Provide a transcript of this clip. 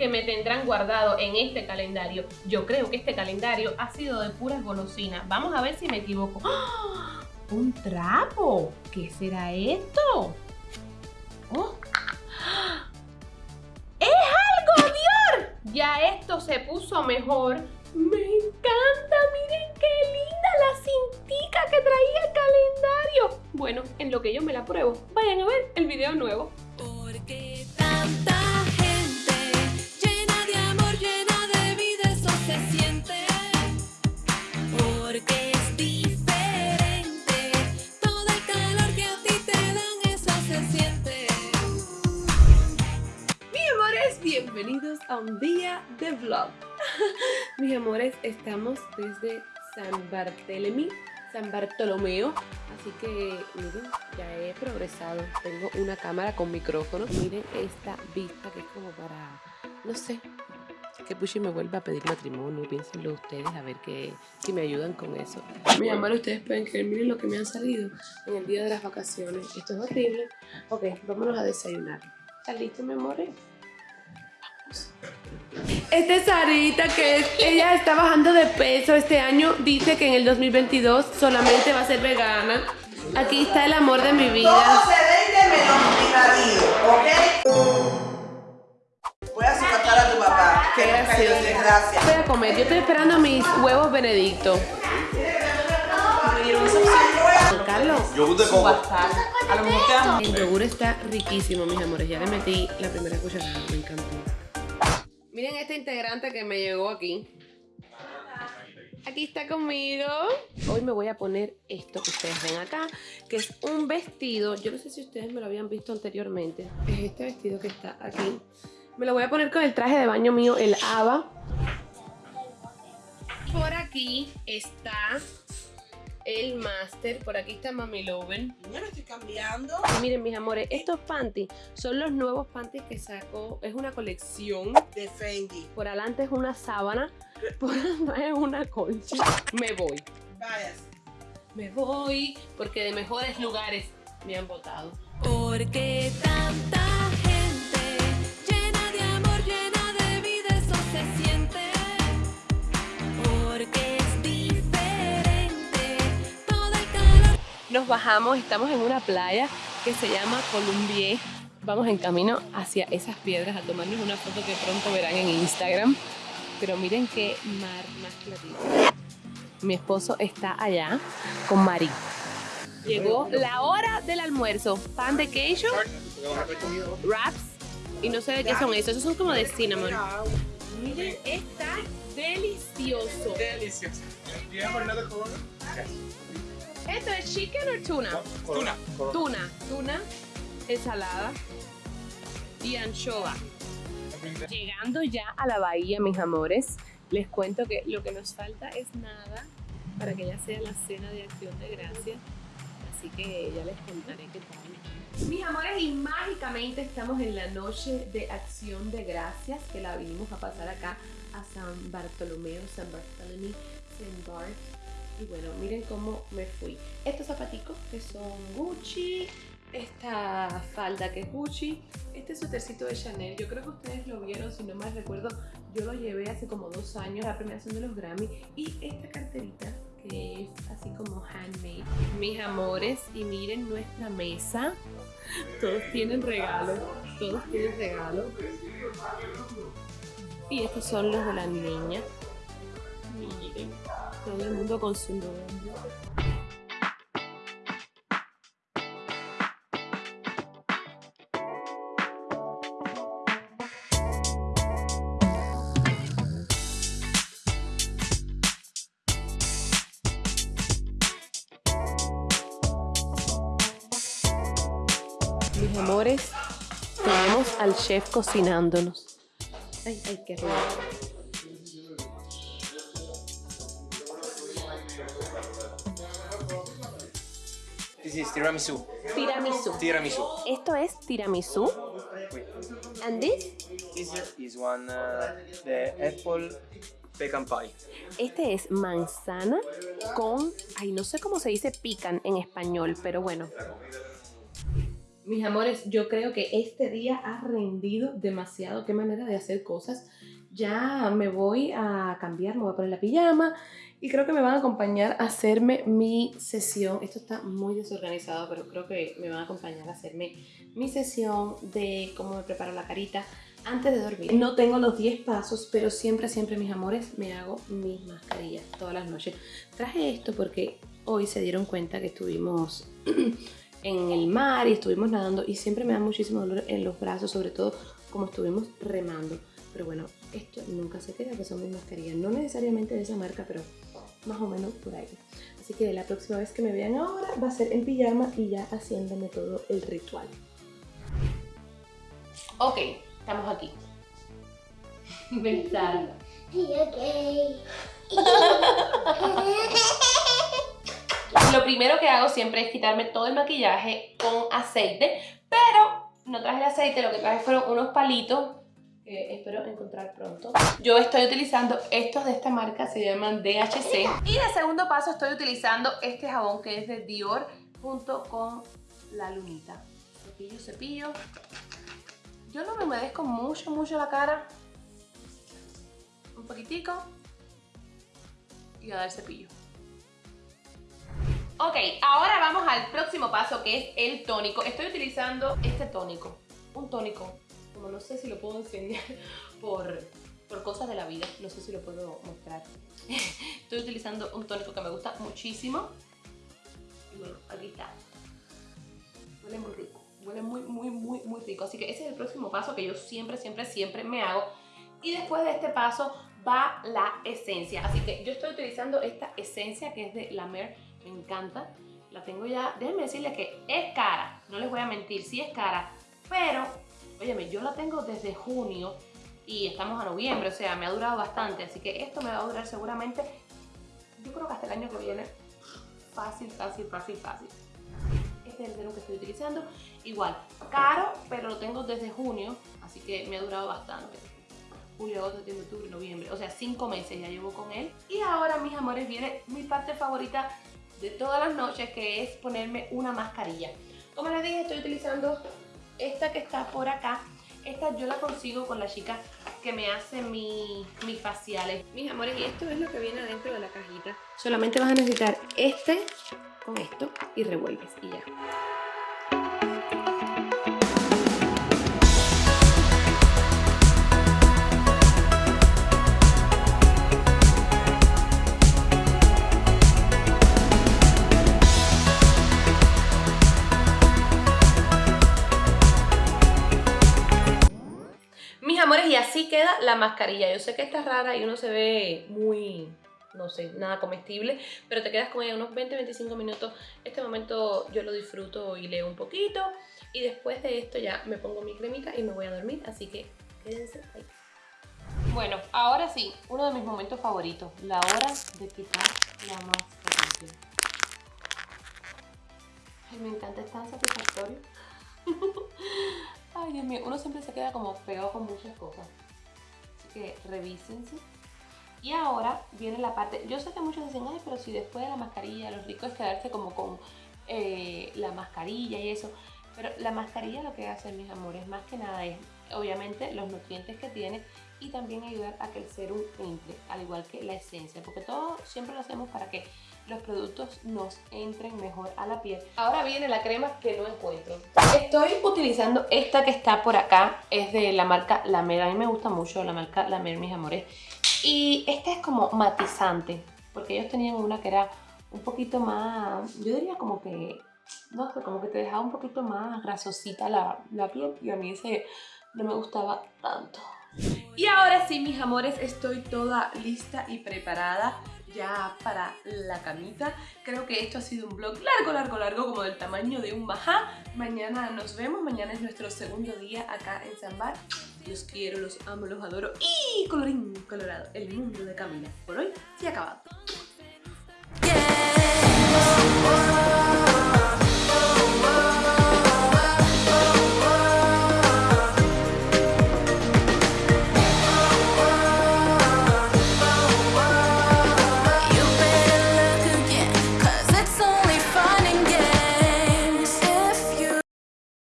que me tendrán guardado en este calendario. Yo creo que este calendario ha sido de puras golosinas. Vamos a ver si me equivoco. ¡Ah! ¡Un trapo! ¿Qué será esto? ¡Oh! ¡Es algodón! Ya esto se puso mejor. ¡Me encanta! ¡Miren qué linda la cintica que traía el calendario! Bueno, en lo que yo me la pruebo, vayan a ver el video nuevo. Un día de vlog. Mis amores, estamos desde San Bartolomé, San Bartolomeo. Así que, miren, ya he progresado. Tengo una cámara con micrófono. Miren esta vista que es como para, no sé, que Pushi me vuelva a pedir matrimonio. Piénsenlo ustedes a ver que, si me ayudan con eso. Mis amores, ustedes pueden creer, miren lo que me han salido en el día de las vacaciones. Esto es horrible. Ok, vámonos a desayunar. ¿Están listos, mi amores? Esta es Sarita, que es- ella está bajando de peso este año. Dice que en el 2022 solamente va a ser vegana. Aquí está el amor de mi Todo vida. se vende menos mi marido, ¿ok? Voy a soportar a tu papá. Qué Que desgracia. Voy a comer. Yo estoy esperando mis huevos benedicto. Carlos. Yogur de coco. A lo mejor. El yogur está riquísimo, mis amores. Ya le metí la primera cucharada. Me encantó. Miren este integrante que me llegó aquí. Aquí está conmigo. Hoy me voy a poner esto que ustedes ven acá, que es un vestido. Yo no sé si ustedes me lo habían visto anteriormente. Es este vestido que está aquí. Me lo voy a poner con el traje de baño mío, el ABA. Por aquí está el máster. Por aquí está Mami Loven. Yo me estoy cambiando. Y miren, mis amores, estos panties son los nuevos panties que sacó. Es una colección. De Fendi. Por adelante es una sábana. Por atrás es una colcha. Me voy. Vayas. Me voy porque de mejores lugares me han votado. Porque tanta Nos bajamos, estamos en una playa que se llama Columbier. Vamos en camino hacia esas piedras a tomarnos una foto que pronto verán en Instagram. Pero miren qué mar más clarito. Mi esposo está allá con Mari. Llegó la hora del almuerzo. Pan de queijo, wraps y no sé de qué son esos. Esos son como de cinnamon. Miren, está delicioso. Delicioso. ¿Esto es chicken o tuna? Tuna. Tuna, tuna, ensalada y anchoa. Llegando ya a la bahía, mis amores, les cuento que lo que nos falta es nada para que ya sea la cena de acción de gracias. Así que ya les contaré qué tal. Mis amores, y mágicamente estamos en la noche de acción de gracias que la vinimos a pasar acá a San Bartolomeo, San Bartolomé, San Bart. Y bueno, miren cómo me fui. Estos zapaticos que son Gucci, esta falda que es Gucci, este suétercito de Chanel, yo creo que ustedes lo vieron, si no mal recuerdo, yo lo llevé hace como dos años, la premiación de los Grammy, y esta carterita que es así como handmade. Mis amores, y miren nuestra mesa, todos tienen regalo, todos tienen regalo. Y estos son los de la niña. Todo el mundo con su. Mis amores, tenemos al chef cocinándonos. Ay, ay, qué rico. This is tiramisu. Tiramisú. Tiramisu. Esto es tiramisú. Wait. And this? This is one uh, the apple pecan pie. Este es manzana con, ay, no sé cómo se dice pican en español, pero bueno. Mis amores, yo creo que este día ha rendido demasiado. Qué manera de hacer cosas. Ya me voy a cambiar, me voy a poner la pijama y creo que me van a acompañar a hacerme mi sesión. Esto está muy desorganizado, pero creo que me van a acompañar a hacerme mi sesión de cómo me preparo la carita antes de dormir. No tengo los 10 pasos, pero siempre, siempre, mis amores, me hago mis mascarillas todas las noches. Traje esto porque hoy se dieron cuenta que estuvimos en el mar y estuvimos nadando y siempre me da muchísimo dolor en los brazos, sobre todo como estuvimos remando. Pero bueno, esto nunca se queda, que son mis mascarillas. No necesariamente de esa marca, pero más o menos por ahí. Así que la próxima vez que me vean ahora va a ser en pijama y ya haciéndome todo el ritual. Ok, estamos aquí. Besarla. Lo primero que hago siempre es quitarme todo el maquillaje con aceite, pero no traje el aceite, lo que traje fueron unos palitos que espero encontrar pronto. Yo estoy utilizando estos de esta marca, se llaman DHC. Y de segundo paso estoy utilizando este jabón que es de Dior junto con la lunita. Cepillo, cepillo. Yo no me humedezco mucho, mucho la cara. Un poquitico. Y a dar cepillo. Ok, ahora vamos al próximo paso que es el tónico. Estoy utilizando este tónico. Un tónico. Como no sé si lo puedo enseñar por, por cosas de la vida. No sé si lo puedo mostrar. Estoy utilizando un tónico que me gusta muchísimo. Y bueno, aquí está. Huele muy rico. Huele muy, muy, muy, muy rico. Así que ese es el próximo paso que yo siempre, siempre, siempre me hago. Y después de este paso va la esencia. Así que yo estoy utilizando esta esencia que es de La Mer me encanta. La tengo ya, déjenme decirles que es cara, no les voy a mentir, sí es cara, pero, óyeme, yo la tengo desde junio y estamos a noviembre, o sea, me ha durado bastante, así que esto me va a durar seguramente, yo creo que hasta el año que viene, fácil, fácil, fácil, fácil. Este es el serum que estoy utilizando, igual, caro, pero lo tengo desde junio, así que me ha durado bastante julio, agosto, septiembre, octubre, noviembre. O sea, cinco meses ya llevo con él. Y ahora, mis amores, viene mi parte favorita de todas las noches, que es ponerme una mascarilla. Como les dije, estoy utilizando esta que está por acá. Esta yo la consigo con la chica que me hace mi, mis faciales. Mis amores, y esto es lo que viene dentro de la cajita. Solamente vas a necesitar este con esto y revuelves y ya. Mascarilla. Yo sé que está rara y uno se ve muy, no sé, nada comestible, pero te quedas con ella unos 20-25 minutos. Este momento yo lo disfruto y leo un poquito. Y después de esto ya me pongo mi cremita y me voy a dormir, así que quédense ahí. Bueno, ahora sí, uno de mis momentos favoritos, la hora de quitar la mascarilla. Ay, me encanta, es tan satisfactorio. Ay, Dios mío, uno siempre se queda como pegado con muchas cosas. Que revísense. Y ahora viene la parte, yo sé que muchos dicen, ay, pero si después de la mascarilla, lo rico es quedarse como con eh, la mascarilla y eso. Pero la mascarilla lo que hace, mis amores, más que nada es, obviamente, los nutrientes que tiene y también ayudar a que el serum entre, al igual que la esencia, porque todo siempre lo hacemos para que los productos nos entren mejor a la piel. Ahora viene la crema que no encuentro. Estoy utilizando esta que está por acá, es de la marca La Mer, a mí me gusta mucho la marca La Mer, mis amores. Y esta es como matizante, porque ellos tenían una que era un poquito más, yo diría como que, no sé, como que te dejaba un poquito más grasosita la, la piel y a mí ese no me gustaba tanto. Y ahora sí, mis amores, estoy toda lista y preparada ya para la camita. Creo que esto ha sido un vlog largo, largo, largo, como del tamaño de un majá. Mañana nos vemos, mañana es nuestro segundo día acá en Zambar. Los quiero, los amo, los adoro. Y colorín colorado, el mundo de Camila. Por hoy, se ha acabado.